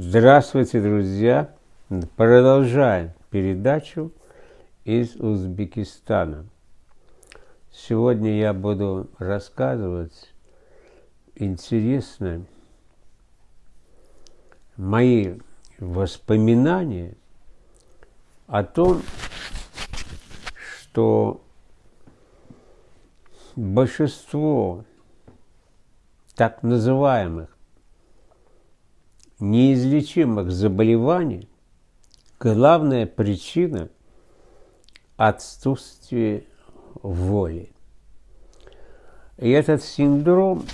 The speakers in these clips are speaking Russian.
Здравствуйте, друзья! Продолжаем передачу из Узбекистана. Сегодня я буду рассказывать интересно мои воспоминания о том, что большинство так называемых неизлечимых заболеваний главная причина – отсутствие воли. И этот синдром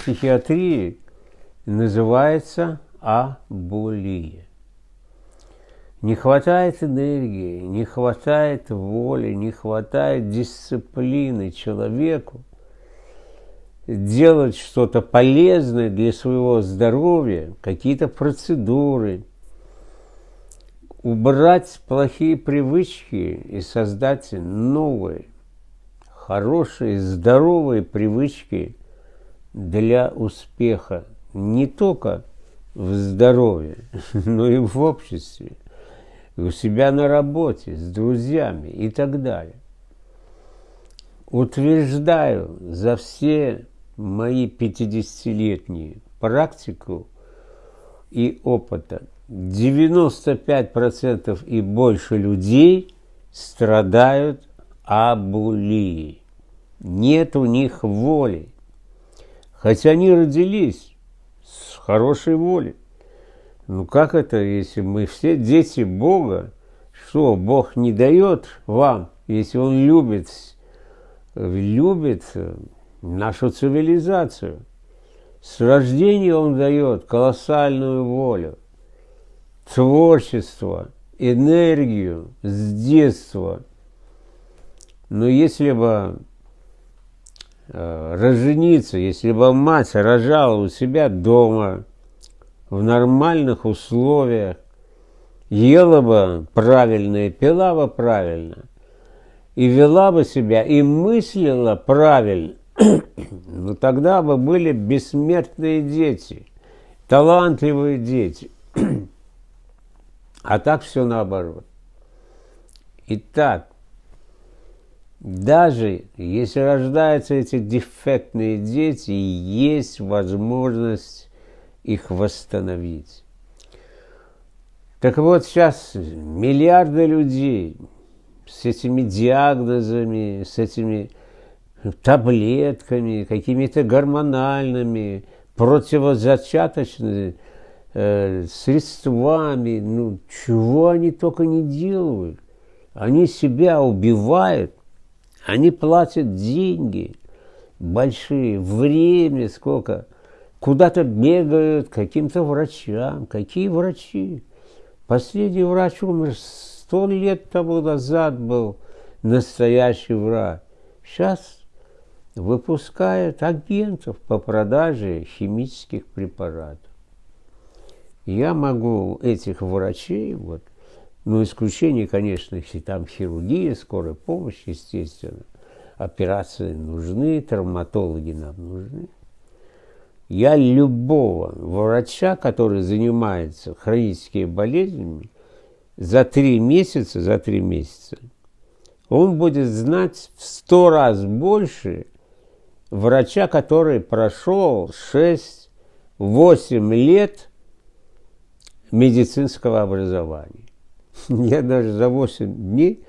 психиатрии называется абулия. Не хватает энергии, не хватает воли, не хватает дисциплины человеку делать что-то полезное для своего здоровья, какие-то процедуры, убрать плохие привычки и создать новые, хорошие, здоровые привычки для успеха не только в здоровье, но и в обществе у себя на работе, с друзьями и так далее. Утверждаю за все мои 50-летние практику и опыта, 95% и больше людей страдают абулией. Нет у них воли. Хотя они родились с хорошей волей. Ну как это, если мы все дети Бога, что Бог не дает вам, если Он любит, любит нашу цивилизацию. С рождения Он дает колоссальную волю, творчество, энергию с детства. Но если бы э, разжениться, если бы мать рожала у себя дома, в нормальных условиях, ела бы правильно и пила бы правильно, и вела бы себя, и мыслила правильно, ну тогда бы были бессмертные дети, талантливые дети. А так все наоборот. Итак, даже если рождаются эти дефектные дети, есть возможность их восстановить. Так вот, сейчас миллиарды людей с этими диагнозами, с этими таблетками, какими-то гормональными, противозачаточными э, средствами, ну, чего они только не делают. Они себя убивают, они платят деньги большие, время сколько – куда-то бегают каким-то врачам. Какие врачи? Последний врач умер сто лет тому назад был настоящий врач. Сейчас выпускают агентов по продаже химических препаратов. Я могу этих врачей, вот, ну, исключение, конечно, если там хирургия, скорая помощь, естественно, операции нужны, травматологи нам нужны – я любого врача, который занимается хроническими болезнями, за три месяца, за три месяца, он будет знать в сто раз больше врача, который прошел 6-8 лет медицинского образования. Я даже за 8 дней,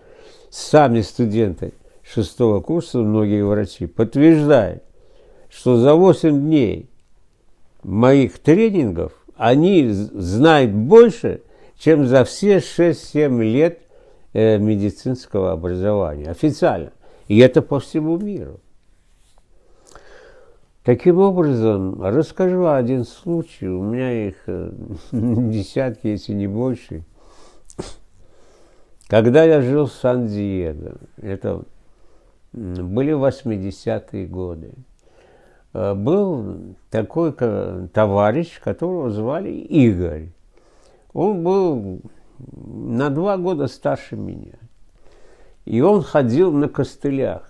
сами студенты шестого курса, многие врачи, подтверждают, что за 8 дней моих тренингов, они знают больше, чем за все 6-7 лет э, медицинского образования, официально. И это по всему миру. Таким образом, расскажу один случай, у меня их э, десятки, если не больше. Когда я жил в Сан-Диего, это были 80-е годы, Э, был такой товарищ, которого звали Игорь. Он был на два года старше меня. И он ходил на костылях.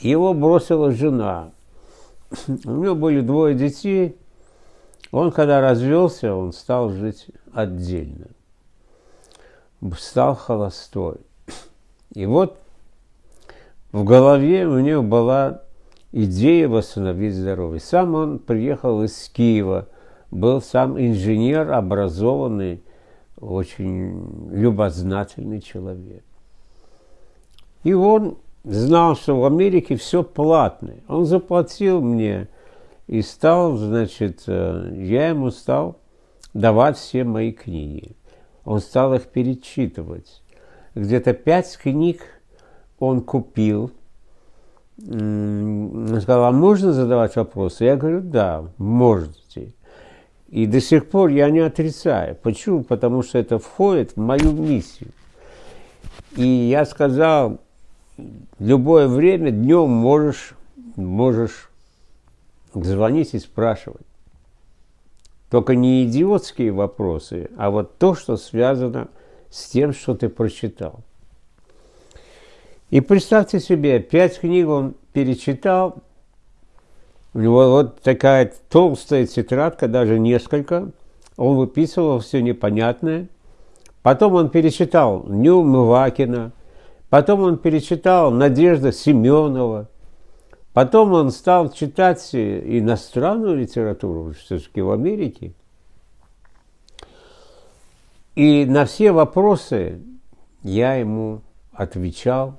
Его бросила жена. У него были двое детей. Он, когда развелся, он стал жить отдельно. Стал холостой. И вот в голове у него была идея восстановить здоровье. Сам он приехал из Киева, был сам инженер, образованный, очень любознательный человек. И он знал, что в Америке все платное. Он заплатил мне и стал, значит, э, я ему стал давать все мои книги. Он стал их перечитывать. Где-то пять книг он купил. Он сказал, а можно задавать вопросы? Я говорю, да, можете. И до сих пор я не отрицаю. Почему? Потому что это входит в мою миссию. И я сказал, любое время днем можешь, можешь звонить и спрашивать. Только не идиотские вопросы, а вот то, что связано с тем, что ты прочитал. И представьте себе, пять книг он перечитал, у него вот такая толстая тетрадка, даже несколько, он выписывал все непонятное. Потом он перечитал Нюмывакина, потом он перечитал Надежда Семенова, потом он стал читать иностранную литературу, все-таки в Америке. И на все вопросы я ему отвечал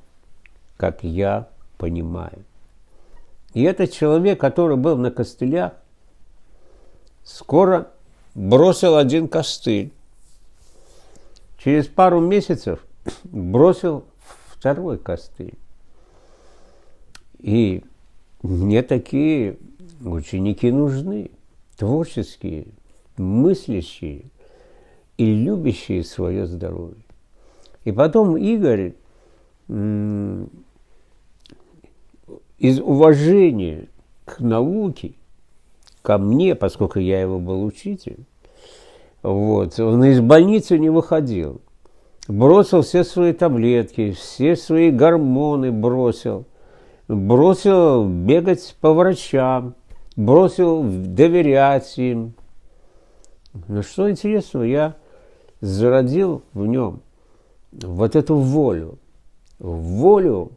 как я понимаю. И этот человек, который был на костылях, скоро бросил один костыль. Через пару месяцев бросил второй костыль. И мне такие ученики нужны, творческие, мыслящие и любящие свое здоровье. И потом Игорь из уважения к науке, ко мне, поскольку я его был учитель, вот, он из больницы не выходил. Бросил все свои таблетки, все свои гормоны бросил. Бросил бегать по врачам, бросил доверять им. Но что интересного, я зародил в нем вот эту волю. Волю,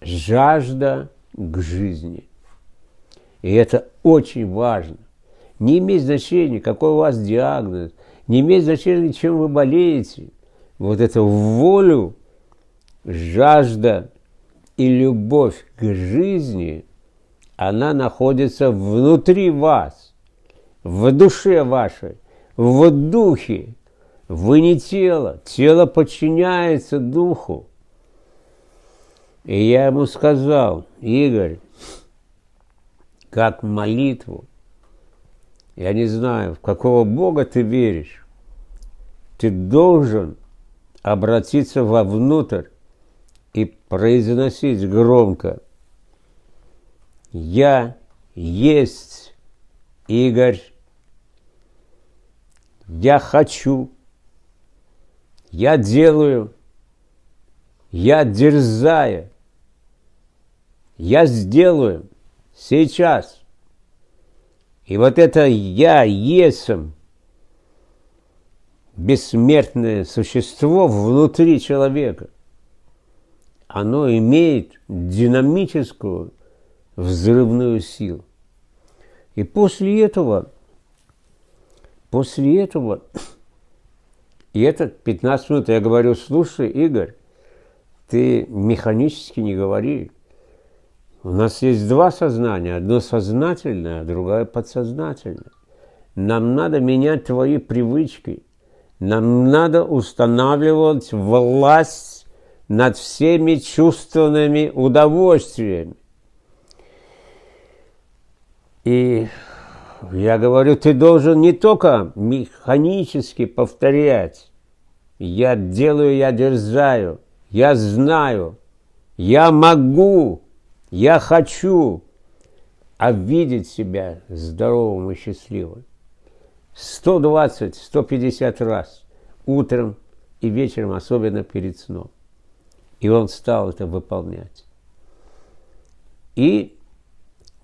жажда к жизни. И это очень важно. Не имеет значения, какой у вас диагноз, не имеет значения, чем вы болеете. Вот эту волю, жажда и любовь к жизни, она находится внутри вас, в душе вашей, в духе. Вы не тело, тело подчиняется духу. И я ему сказал, Игорь, как молитву, я не знаю, в какого Бога ты веришь, ты должен обратиться вовнутрь и произносить громко. «Я есть Игорь, я хочу, я делаю, я дерзаю, я сделаю сейчас. И вот это я есм, бессмертное существо внутри человека, оно имеет динамическую взрывную силу. И после этого, после этого, и это 15 минут я говорю, слушай, Игорь, ты механически не говори, у нас есть два сознания, одно сознательное, а другое подсознательное. Нам надо менять твои привычки. Нам надо устанавливать власть над всеми чувственными удовольствиями. И я говорю, ты должен не только механически повторять. Я делаю, я дерзаю, я знаю, я могу, я хочу обидеть себя здоровым и счастливым. 120-150 раз утром и вечером, особенно перед сном. И он стал это выполнять. И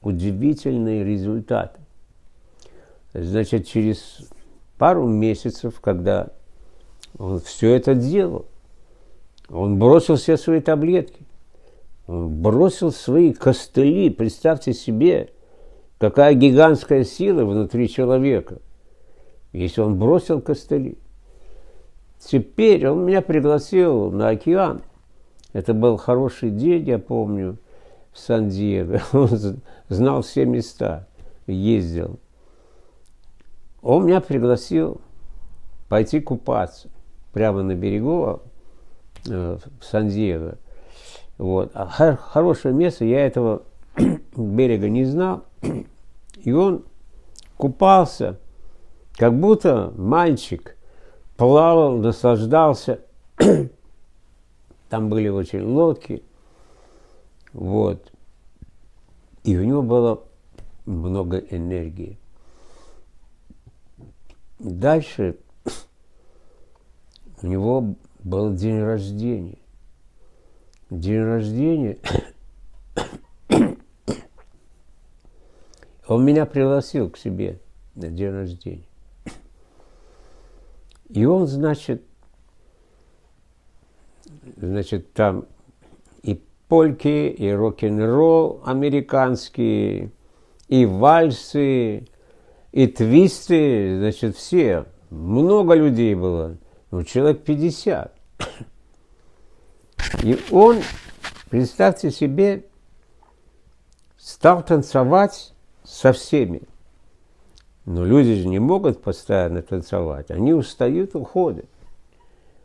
удивительные результаты. Значит, через пару месяцев, когда он все это делал, он бросил все свои таблетки, он бросил свои костыли. Представьте себе, какая гигантская сила внутри человека, если он бросил костыли. Теперь он меня пригласил на океан. Это был хороший день, я помню, в Сан-Диего. Он знал все места, ездил. Он меня пригласил пойти купаться прямо на берегу э, в Сан-Диего. Вот. А хорошее место, я этого берега не знал. И он купался, как будто мальчик, плавал, наслаждался. Там были очень лодки. Вот. И у него было много энергии. Дальше у него был день рождения. День рождения. Он меня пригласил к себе на день рождения. И он, значит, значит, там и польки, и рок-н-ролл американские, и вальсы, и твисты, значит, все. Много людей было, ну, человек 50. И он, представьте себе, стал танцевать со всеми. Но люди же не могут постоянно танцевать, они устают, уходят.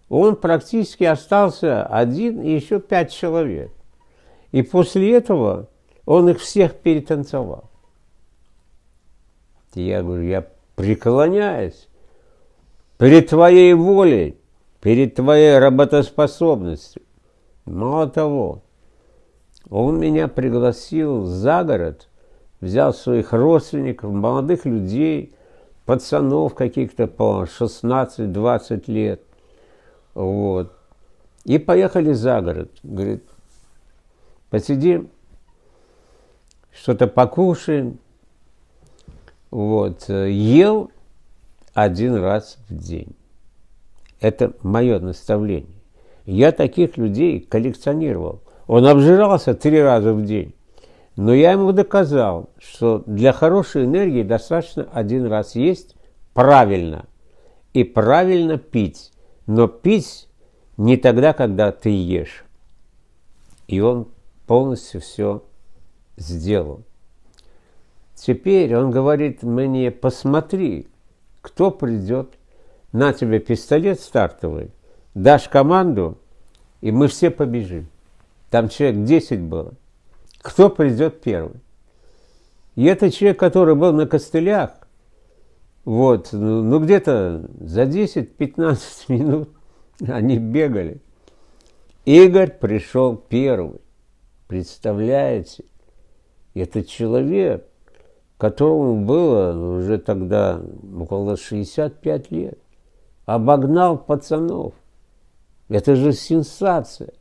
Он практически остался один и еще пять человек. И после этого он их всех перетанцевал. Я говорю, я преклоняюсь перед твоей волей, перед твоей работоспособностью. Мало того, он меня пригласил за город, взял своих родственников, молодых людей, пацанов каких-то по 16-20 лет. Вот. И поехали за город. Говорит, посидим, что-то покушаем. Вот. Ел один раз в день. Это мое наставление. Я таких людей коллекционировал. Он обжирался три раза в день. Но я ему доказал, что для хорошей энергии достаточно один раз есть правильно. И правильно пить. Но пить не тогда, когда ты ешь. И он полностью все сделал. Теперь он говорит мне, посмотри, кто придет, на тебе пистолет стартовый, дашь команду, и мы все побежим. Там человек 10 было. Кто придет первый? И это человек, который был на костылях, вот, ну, ну где-то за 10-15 минут они бегали. Игорь пришел первый. Представляете? Это человек, которому было уже тогда около 65 лет. Обогнал пацанов. Это же сенсация.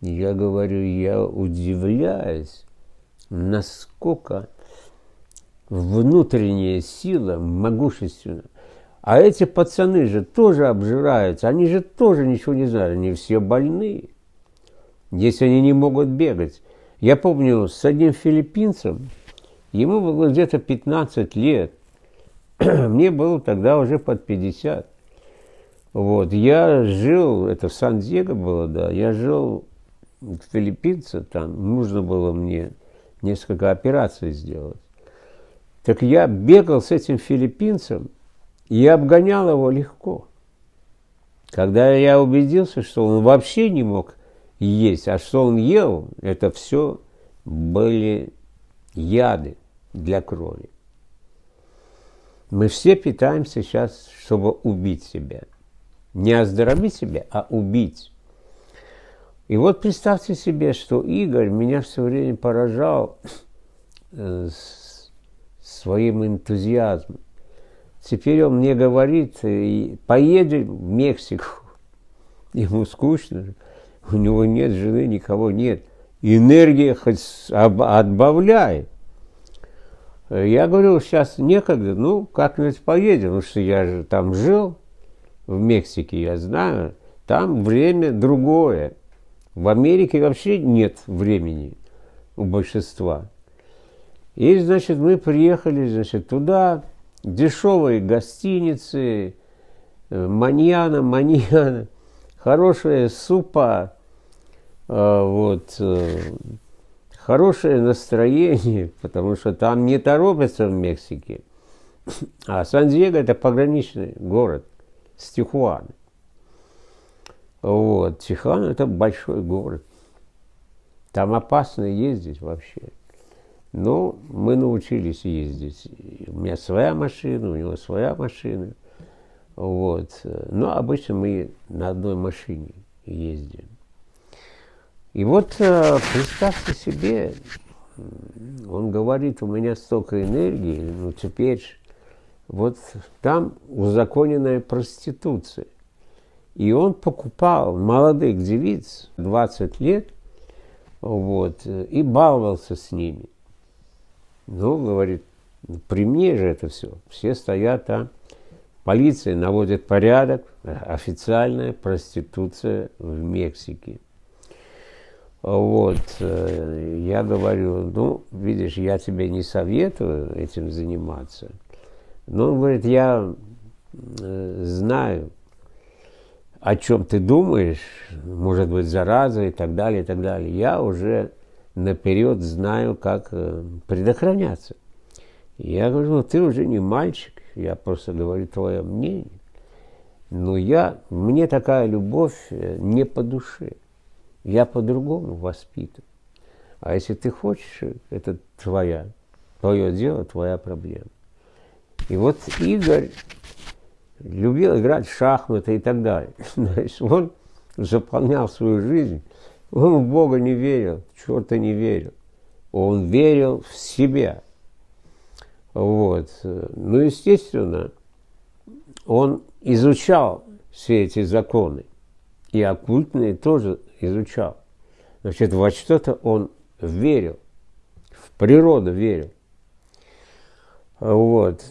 Я говорю, я удивляюсь, насколько внутренняя сила могущественна. А эти пацаны же тоже обжираются, они же тоже ничего не знают, они все больные, если они не могут бегать. Я помню, с одним филиппинцем, ему было где-то 15 лет, мне было тогда уже под 50. Вот, я жил, это в Сан-Диего было, да, я жил филиппинце, там нужно было мне несколько операций сделать. Так я бегал с этим филиппинцем и обгонял его легко. Когда я убедился, что он вообще не мог есть, а что он ел, это все были яды для крови. Мы все питаемся сейчас, чтобы убить себя. Не оздоровить себя, а убить. И вот представьте себе, что Игорь меня все время поражал э, своим энтузиазмом. Теперь он мне говорит, поедем в Мексику. Ему скучно, у него нет жены, никого нет. Энергия хоть отбавляет. Я говорю, сейчас некогда, ну, как-нибудь поедем, потому что я же там жил, в Мексике, я знаю, там время другое. В Америке вообще нет времени у большинства. И, значит, мы приехали, значит, туда, дешевые гостиницы, э, маньяна, маньяна, хорошая супа, э, вот, э, хорошее настроение, потому что там не торопятся в Мексике. А Сан-Диего это пограничный город с Тихуаной. Вот. Тихуана это большой город. Там опасно ездить вообще. Но мы научились ездить. У меня своя машина, у него своя машина. Вот. Но обычно мы на одной машине ездим. И вот э, представьте себе, он говорит, у меня столько энергии, ну теперь вот там узаконенная проституция. И он покупал молодых девиц, 20 лет, вот, и баловался с ними. Ну, говорит, при мне же это все. Все стоят там, полиция наводит порядок, официальная проституция в Мексике. Вот, э, я говорю, ну, видишь, я тебе не советую этим заниматься. Но он говорит, я э, знаю, о чем ты думаешь, может быть, зараза и так далее, и так далее. Я уже наперед знаю, как э, предохраняться. Я говорю, ну ты уже не мальчик, я просто говорю твое мнение. Но я, мне такая любовь не по душе. Я по-другому воспитан. А если ты хочешь, это твоя, твое дело, твоя проблема. И вот Игорь любил играть в шахматы и так далее. Значит, он заполнял свою жизнь, он в Бога не верил, в черта не верил. Он верил в себя. Вот. Ну, естественно, он изучал все эти законы. И оккультные тоже изучал. Значит, во что-то он верил, в природу верил. Вот.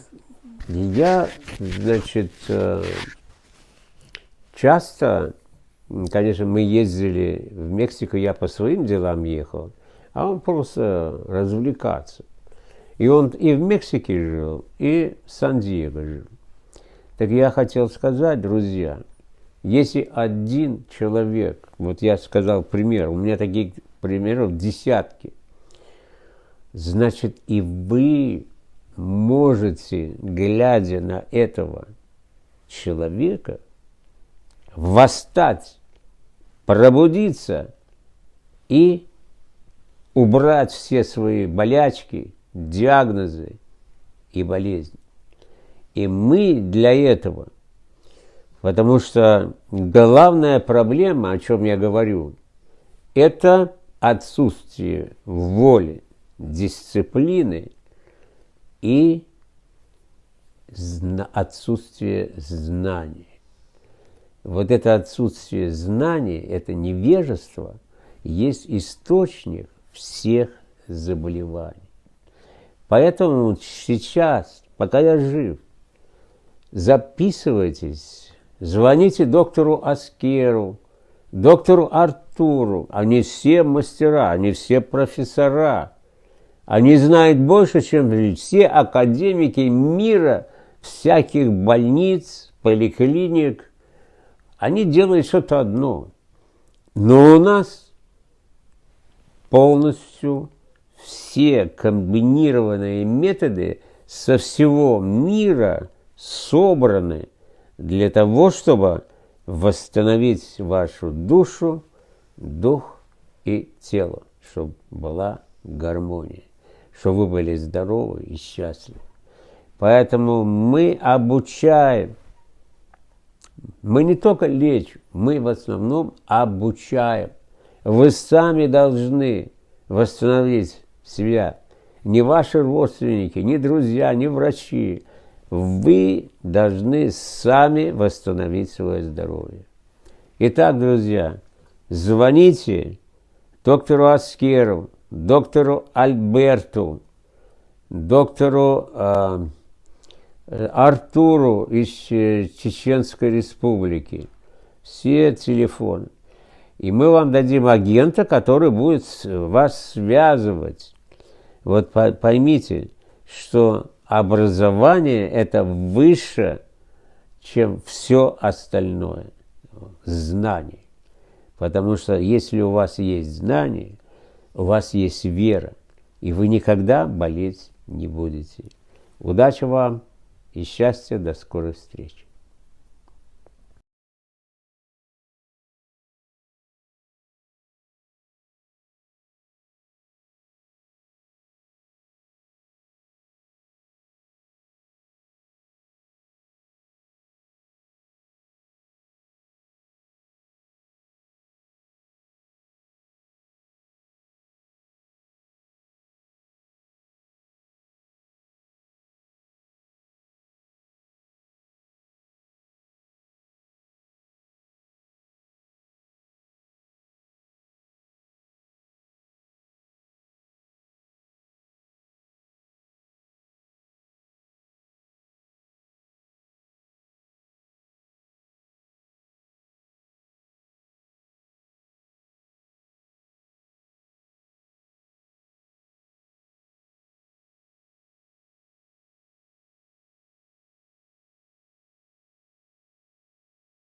Я, значит, э, часто, конечно, мы ездили в Мексику, я по своим делам ехал, а он просто развлекаться. И он и в Мексике жил, и в Сан-Диего жил. Так я хотел сказать, друзья, если один человек, вот я сказал пример, у меня таких примеров десятки, значит и вы можете, глядя на этого человека, восстать, пробудиться и убрать все свои болячки, диагнозы и болезни. И мы для этого – Потому что главная проблема, о чем я говорю, это отсутствие воли, дисциплины и отсутствие знаний. Вот это отсутствие знаний, это невежество, есть источник всех заболеваний. Поэтому сейчас, пока я жив, записывайтесь Звоните доктору Аскеру, доктору Артуру. Они все мастера, они все профессора. Они знают больше, чем все академики мира, всяких больниц, поликлиник. Они делают что-то одно. Но у нас полностью все комбинированные методы со всего мира собраны – для того, чтобы восстановить вашу душу, дух и тело, чтобы была гармония, чтобы вы были здоровы и счастливы. Поэтому мы обучаем. Мы не только лечим, мы в основном обучаем. Вы сами должны восстановить себя. Не ваши родственники, не друзья, не врачи, вы должны сами восстановить свое здоровье. Итак, друзья, звоните доктору Аскеру, доктору Альберту, доктору э, Артуру из Чеченской Республики. Все телефоны. И мы вам дадим агента, который будет вас связывать. Вот поймите, что образование – это выше, чем все остальное. Знание. Потому что если у вас есть знание, у вас есть вера, и вы никогда болеть не будете. Удачи вам и счастья, до скорой встречи.